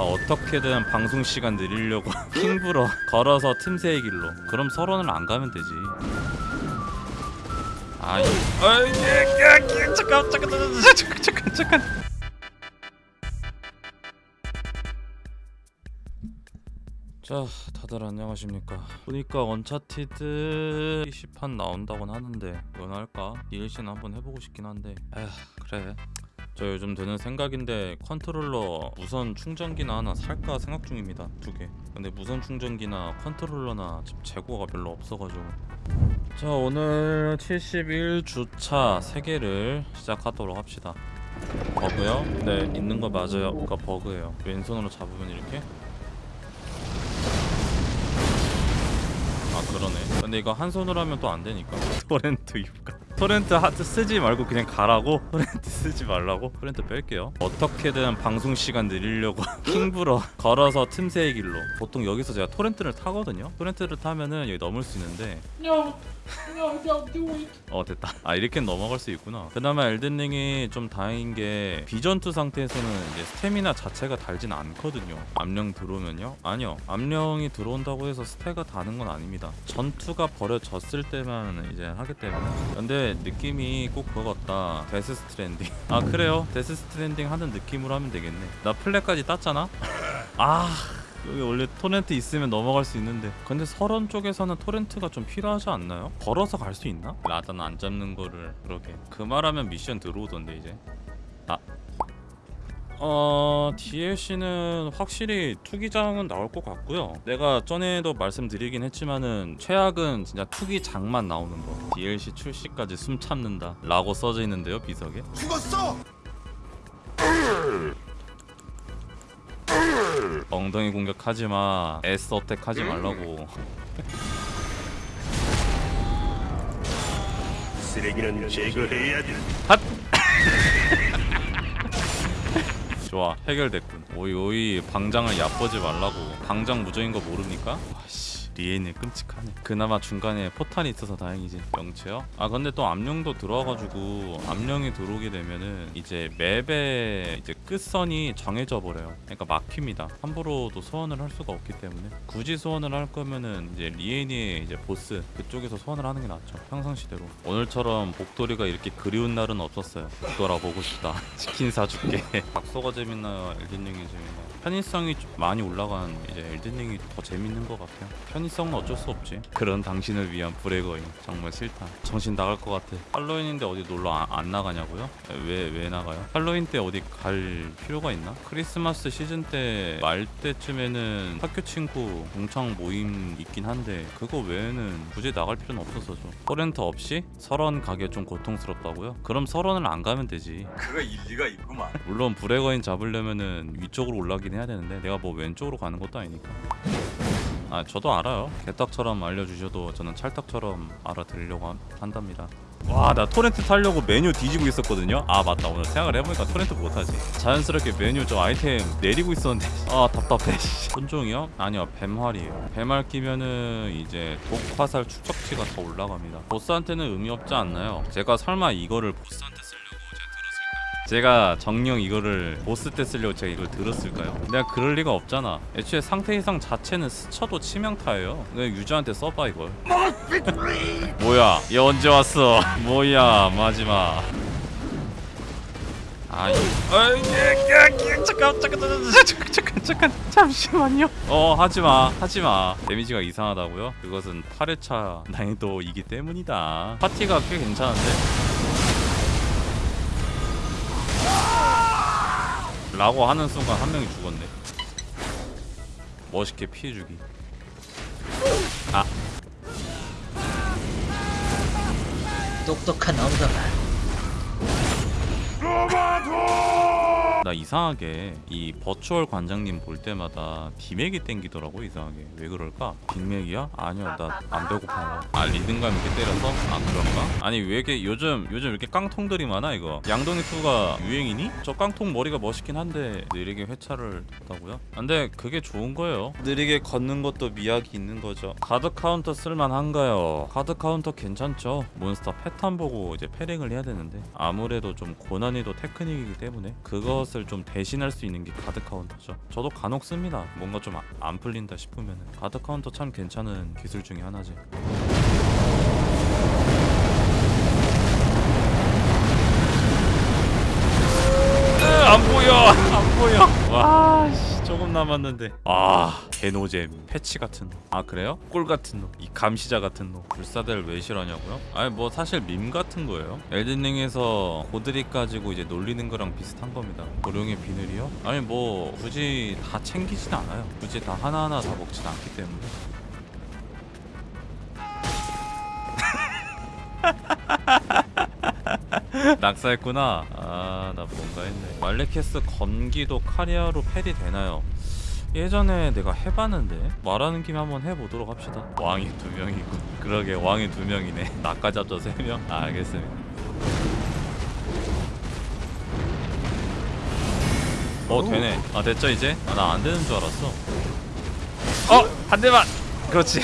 어떻게든 방송 시간 늘리려고 킹부러 걸어서 틈새의 길로 그럼 서론을 안 가면 되지 아, 이, 아, 예, 야, 야, 잠깐, 잠깐, 잠깐, 잠깐, 잠깐. 자, 다들 안녕하십니까? 보니까 Uncharted PC판 나온다곤 하는데 이건 할까? DLC는 한번 해보고 싶긴 한데, 에휴, 그래. 저 요즘 드는 생각인데 컨트롤러 무선 충전기나 하나 살까 생각 중입니다. 두 개. 근데 무선 충전기나 컨트롤러나 지금 재고가 별로 없어가지고. 자 오늘 71주차 3개를 시작하도록 합시다. 버그요? 네 있는 거 맞아요. 그거 버그예요. 왼손으로 잡으면 이렇게. 아 그러네. 근데 이거 한 손으로 하면 또 안 되니까. 토렌트 유가 토렌트 하트 쓰지 말고 그냥 가라고? 토렌트 쓰지 말라고? 토렌트 뺄게요. 어떻게든 방송 시간 늘리려고 킹부러. 걸어서 틈새의 길로. 보통 여기서 제가 토렌트를 타거든요. 토렌트를 타면은 여기 넘을 수 있는데 어 됐다. 아 이렇게 넘어갈 수 있구나. 그나마 Elden Ring이 좀 다행인 게 비전투 상태에서는 이제 스태미나 자체가 달진 않거든요. 암령 들어오면요? 아니요. 암령이 들어온다고 해서 스태가 다는 건 아닙니다. 전투가 벌어졌을 때만 이제 하기 때문에. 근데 느낌이 꼭 그거 같다. Death Stranding. 아 그래요? Death Stranding 하는 느낌으로 하면 되겠네. 나 플래까지 땄잖아? 아 여기 원래 토렌트 있으면 넘어갈 수 있는데. 근데 서런 쪽에서는 토렌트가 좀 필요하지 않나요? 걸어서 갈 수 있나? 라단 안 잡는 거를 그러게. 그 말하면 미션 들어오던데 이제. 아. 어... DLC는 확실히 투기장은 나올 것 같고요. 내가 전에도 말씀드리긴 했지만은 최악은 진짜 투기장만 나오는 거. DLC 출시까지 숨 참는다. 라고 써져 있는데요 비석에. 죽었어! 엉덩이 공격하지마. S 어택 하지 말라고. 쓰레기는 제거해야 돼. 좋아. 해결됐군. 오이 오이 방장을 얕보지 말라고. 방장 무적인 거 모릅니까? 와씨 리엔이 끔찍하네. 그나마 중간에 포탄이 있어서 다행이지. 영체요? 아 근데 또 암령도 들어와가지고 암령이 들어오게 되면은 이제 맵의 이제 끝선이 정해져 버려요. 그러니까 막힙니다. 함부로도 소환을 할 수가 없기 때문에. 굳이 소환을 할 거면은 이제 리엔이 이제 보스 그쪽에서 소환을 하는 게 낫죠. 평상시대로. 오늘처럼 복돌이가 이렇게 그리운 날은 없었어요. 돌아 보고 싶다. 치킨 사줄게. 박소가 재밌나요? 엘든링이 재밌나요? 편의성이 좀 많이 올라간 이제 엘든링이 더 재밌는 것 같아요. 편의 성은 어쩔 수 없지 그런 당신을 위한 브레거인 정말 싫다 정신 나갈 것 같아 할로윈인데 어디 놀러 안, 안 나가냐고요? 왜 왜 나가요? 할로윈 때 어디 갈 필요가 있나? 크리스마스 시즌 때 말 때쯤에는 학교 친구 동창 모임 있긴 한데 그거 외에는 굳이 나갈 필요는 없어서죠 토렌트 없이 설원 가기 좀 고통스럽다고요? 그럼 설원을 안 가면 되지 그거 일리가 있구만. 물론 불의 거인 잡으려면은 위쪽으로 올라가긴 해야 되는데 내가 뭐 왼쪽으로 가는 것도 아니니까 아 저도 알아요. 개떡처럼 알려주셔도 저는 찰떡처럼 알아들으려고 한- 한답니다. 와 나 토렌트 타려고 메뉴 뒤지고 있었거든요. 아 맞다. 오늘 생각을 해보니까 토렌트 못하지. 자연스럽게 메뉴 저 아이템 내리고 있었는데. 아 답답해 씨. 혼종이요? 아니요 뱀활이에요. 뱀활 끼면은 이제 독화살 축적치가 더 올라갑니다. 보스한테는 의미 없지 않나요? 제가 설마 이거를 보스한테 제가 정령 이거를 보스 때 쓰려고 제가 이걸 들었을까요? 내가 그럴 리가 없잖아 애초에 상태 이상 자체는 스쳐도 치명타예요 그냥 유저한테 써봐 이걸 뭐야 얘 언제 왔어 뭐야 마지막 아, 이... 아, 예, 예, 예, 잠깐, 잠깐, 잠깐, 잠깐, 잠깐, 잠깐, 잠시만요. 어, 하지 마, 하지 마. 데미지가 이상하다고요? 그것은 8회차 난이도이기 때문이다. 파티가 꽤 괜찮은데. 라고 하는 순간 한 명이 죽었네. 멋있게 피해주기. 아, 똑똑한 엉덩아. 나 이상하게 이 버추얼 관장님 볼 때마다 빅맥이 땡기더라고 이상하게 왜 그럴까? 빅맥이야? 아니요 나안 배고파요 아 리듬감 있게 때려서? 아 그런가? 아니 왜 이렇게 요즘 요즘 이렇게 깡통들이 많아 이거 양동이가 유행이니? 저 깡통 머리가 멋있긴 한데 느리게 회차를 뒀다고요? 근데 그게 좋은 거예요 느리게 걷는 것도 미학이 있는 거죠 가드 카운터 쓸만한가요? 가드 카운터 괜찮죠? 몬스터 패턴 보고 이제 패링을 해야 되는데 아무래도 좀 고난이도 테크닉이기 때문에 그것을 맛을 좀 대신할 수 있는 게 가드 카운터죠. 저도 간혹 씁니다. 뭔가 좀 안 풀린다 싶으면 가드 카운터 참 괜찮은 기술 중에 하나지. 으, 안 보여 안 보여 와 씨, 조금 남았는데. 아 개노잼. 패치 같은 놈 아 그래요? 꿀 같은 놈 이 감시자 같은 놈. 불사대를 왜 싫어하냐고요? 아니 뭐 사실 밈 같은 거예요. 엘든링에서 고드릭 가지고 이제 놀리는 거랑 비슷한 겁니다. 고룡의 비늘이요? 아니 뭐 굳이 다 챙기진 않아요. 굳이 다 하나하나 다 먹진 않기 때문에. 낙사했구나. 아, 나 뭔가 했네. 말레케스 건기도 카리아로 패리 되나요? 예전에 내가 해봤는데 말하는 김에 한번 해보도록 합시다. 왕이 두 명이고 그러게 왕이 두 명이네. 나까지 합쳐 세 명. 아, 알겠습니다. 어 되네. 아 됐죠 이제? 아, 나 안 되는 줄 알았어. 어 한 대만. 그렇지.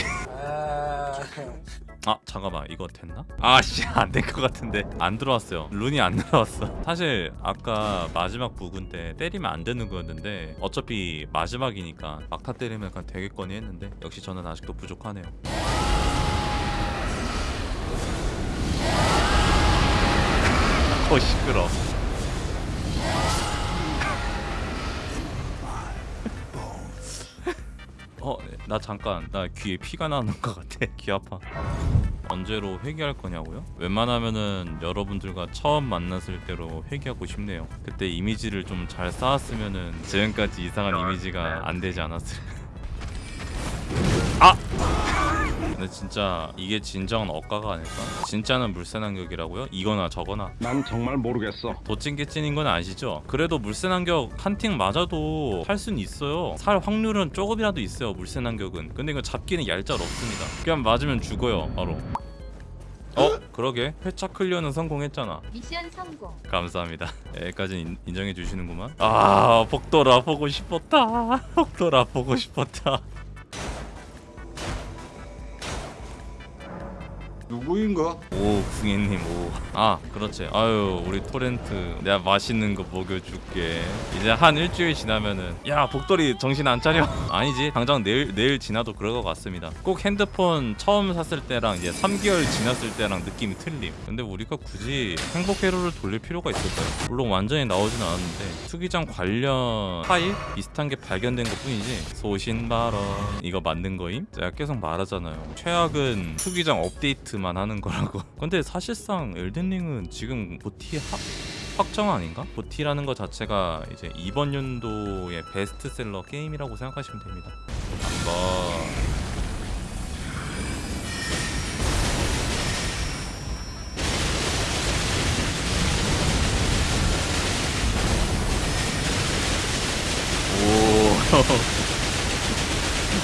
아 잠깐만 이거 됐나? 아씨 안 될 것 같은데. 안 들어왔어요. 룬이 안 들어왔어. 사실 아까 마지막 부근 때 때리면 안 되는 거였는데 어차피 마지막이니까 막타 때리면 약간 되겠거니 했는데 역시 저는 아직도 부족하네요. 어 시끄러. 어, 나 잠깐 나 귀에 피가 나는 것 같아. 귀 아파. 언제로 회귀할 거냐고요? 웬만하면은 여러분들과 처음 만났을 때로 회귀하고 싶네요. 그때 이미지를 좀 잘 쌓았으면은 지금까지 이상한 이미지가 안 되지 않았을. 아! 근데 진짜 이게 진정한 억가가 아닐까? 진짜는 물새난격이라고요? 이거나 저거나 난 정말 모르겠어. 도찐개찐인 건 아시죠? 그래도 물새난격 한 팀 맞아도 할 수는 있어요. 살 확률은 조금이라도 있어요. 물새난격은. 근데 이거 잡기는 얄짤 없습니다. 그냥 맞으면 죽어요. 바로. 어? 그러게 회차 클리어는 성공했잖아. 미션 성공. 감사합니다. 여기까지 인정해 주시는구만. 아 복돌아 보고 싶었다. 복돌아 보고 싶었다. 누구인가? 오 궁예님 오. 아 그렇지. 아유 우리 토렌트 내가 맛있는 거 먹여줄게. 이제 한 일주일 지나면은 야 복돌이 정신 안 차려? 아니지 당장 내일 내일 지나도 그럴 것 같습니다. 꼭 핸드폰 처음 샀을 때랑 이제 3개월 지났을 때랑 느낌이 틀림. 근데 우리가 굳이 행복 회로를 돌릴 필요가 있을까요? 물론 완전히 나오진 않았는데 투기장 관련 파일 비슷한 게 발견된 것 뿐이지 소신 발언 이거 맞는 거임? 제가 계속 말하잖아요. 최악은 투기장 업데이트 만 하는 거라고. 근데 사실상 엘든링은 지금 보티 확 확정 아닌가? 보티라는 것 자체가 이제 이번 연도의 베스트셀러 게임이라고 생각하시면 됩니다. 한번 오.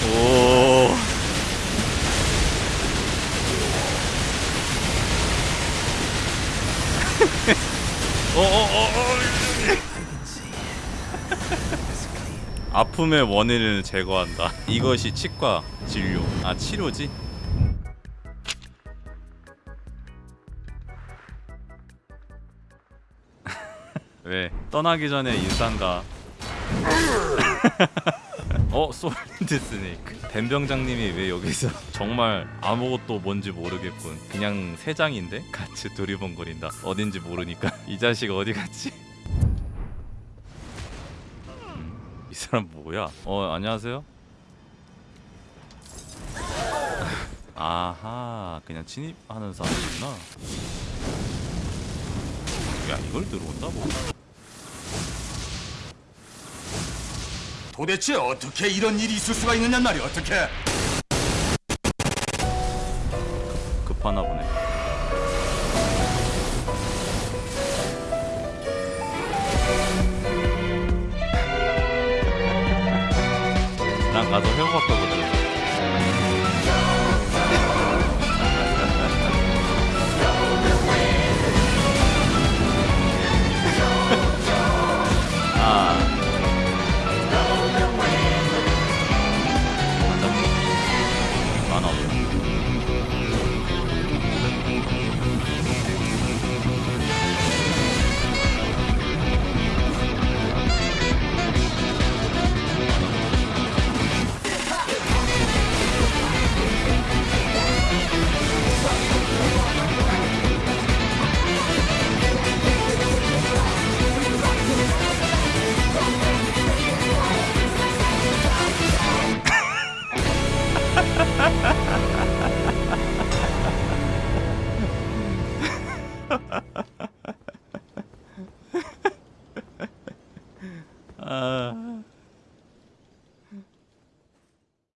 오. 어어어어. 아픔의 원인을 제거한다. 이것이 치과 진료. 아 치료지? 왜 떠나기 전에 인사한다. 어 솔드 스네이크 뱀병장님이 왜 여기서 정말 아무것도 뭔지 모르겠군 그냥 세 장인데 같이 두리번거린다 어딘지 모르니까 이 자식 어디 갔지 이 사람 뭐야? 어 안녕하세요. 아하 그냥 침입하는 사람이구나. 야 이걸 들어온다고 도대체 어떻게 이런 일이 있을 수가 있느냐 말이 어떻게?